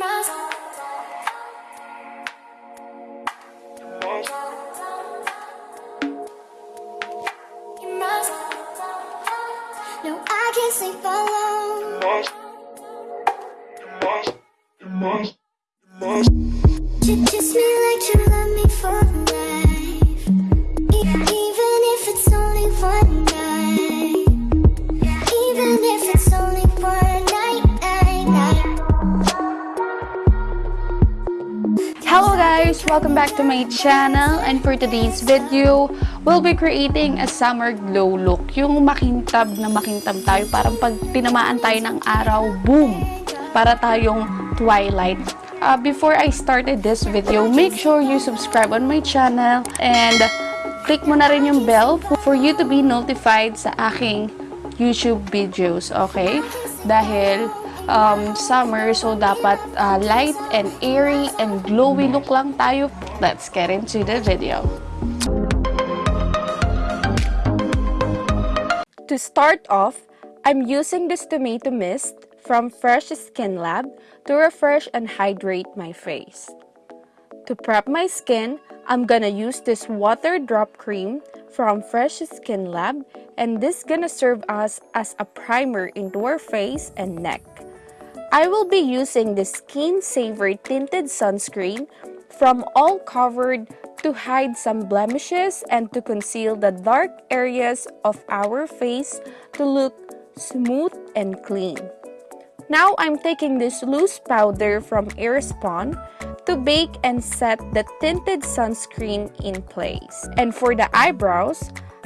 No, I can't sleep alone. Welcome back to my channel and for today's video, we'll be creating a summer glow look. Yung makintab na makintab tayo, parang pag tinamaan tayo ng araw, boom! Para tayong twilight. Uh, before I started this video, make sure you subscribe on my channel and click mo na rin yung bell for you to be notified sa aking YouTube videos, okay? Dahil um, summer, so dapat uh, light and airy and glowy look lang tayo. Let's get into the video. To start off, I'm using this tomato mist from Fresh Skin Lab to refresh and hydrate my face. To prep my skin, I'm gonna use this water drop cream from Fresh Skin Lab and this gonna serve us as a primer into our face and neck. I will be using the Skin Saver Tinted Sunscreen from All Covered to hide some blemishes and to conceal the dark areas of our face to look smooth and clean. Now I'm taking this loose powder from Airspun to bake and set the tinted sunscreen in place. And for the eyebrows,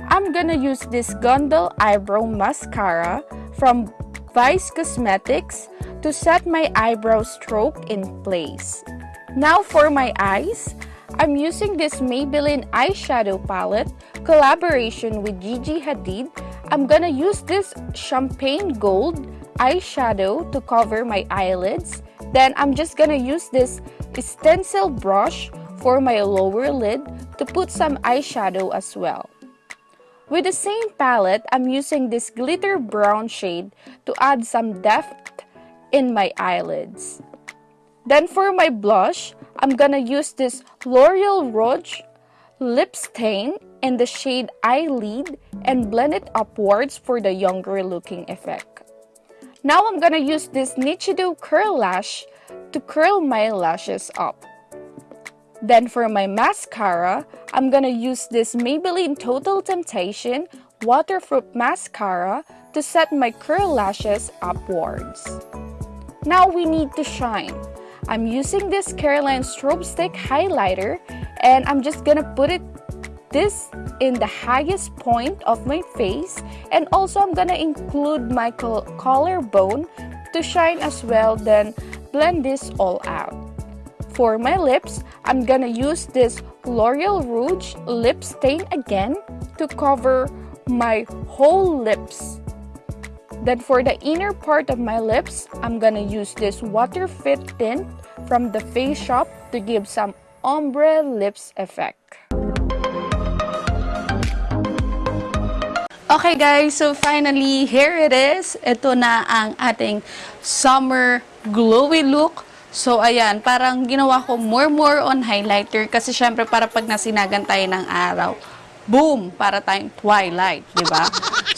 I'm gonna use this Gondol Eyebrow Mascara from Vice Cosmetics to set my eyebrow stroke in place. Now for my eyes, I'm using this Maybelline eyeshadow palette collaboration with Gigi Hadid. I'm gonna use this champagne gold eyeshadow to cover my eyelids. Then I'm just gonna use this stencil brush for my lower lid to put some eyeshadow as well. With the same palette, I'm using this glitter brown shade to add some depth in my eyelids. Then for my blush, I'm gonna use this L'Oreal Rouge lip stain in the shade Eyelid and blend it upwards for the younger looking effect. Now I'm gonna use this Nichido Curl Lash to curl my lashes up. Then for my mascara, I'm gonna use this Maybelline Total Temptation Waterproof Mascara to set my curl lashes upwards. Now we need to shine. I'm using this Careline Strobe Stick Highlighter and I'm just gonna put it this in the highest point of my face and also I'm gonna include my col- collarbone to shine as well then blend this all out. For my lips, I'm gonna use this L'Oreal Rouge lip stain again to cover my whole lips. Then for the inner part of my lips, I'm gonna use this Water Fit tint from the Face Shop to give some ombre lips effect. Okay guys, so finally, here it is. Ito na ang ating summer glowy look. So ayan, parang ginawa ko more more on highlighter kasi syempre para pag nasinagan tayo ng araw, boom, para tayong twilight, di ba?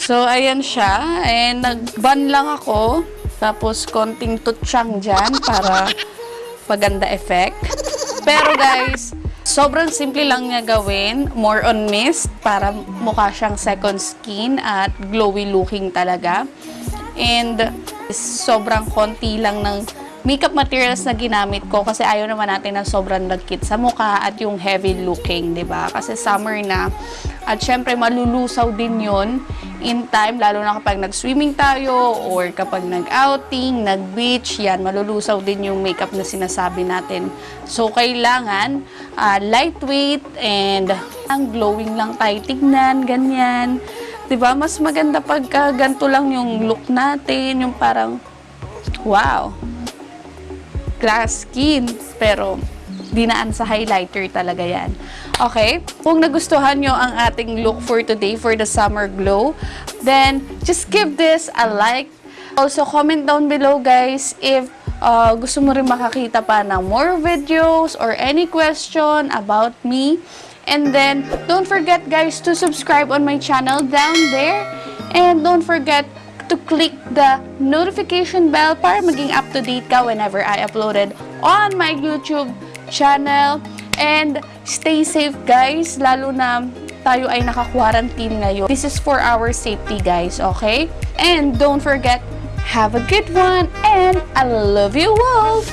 So ayan siya, and nag-bun lang ako, tapos konting tutsyang dyan para paganda effect. Pero guys, sobrang simple lang niya gawin. More on mist para mukha siyang second skin at glowy looking talaga. And sobrang konti lang ng makeup materials na ginamit ko kasi ayaw naman natin ng sobrang nagkit sa mukha at yung heavy looking, ba? Kasi summer na. At syempre malulusaw din 'yon in time lalo na kapag nag-swimming tayo or kapag nag-outing, nag-beach, yan malulusaw din yung makeup na sinasabi natin. So kailangan uh, lightweight and ang glowing lang tayo tignan, ganyan. ba? Mas maganda pagka ganito lang yung look natin, yung parang wow glass skin. Pero, dinaan sa highlighter talaga yan. Okay? Kung nagustuhan nyo ang ating look for today for the summer glow, then just give this a like. Also, comment down below guys if uh, gusto mo rin makakita pa ng more videos or any question about me. And then, don't forget guys to subscribe on my channel down there. And don't forget to click the notification bell para maging up to date ka whenever I uploaded on my YouTube channel. And stay safe guys, lalo na tayo ay naka-quarantine ngayon. This is for our safety guys, okay? And don't forget, have a good one and I love you all!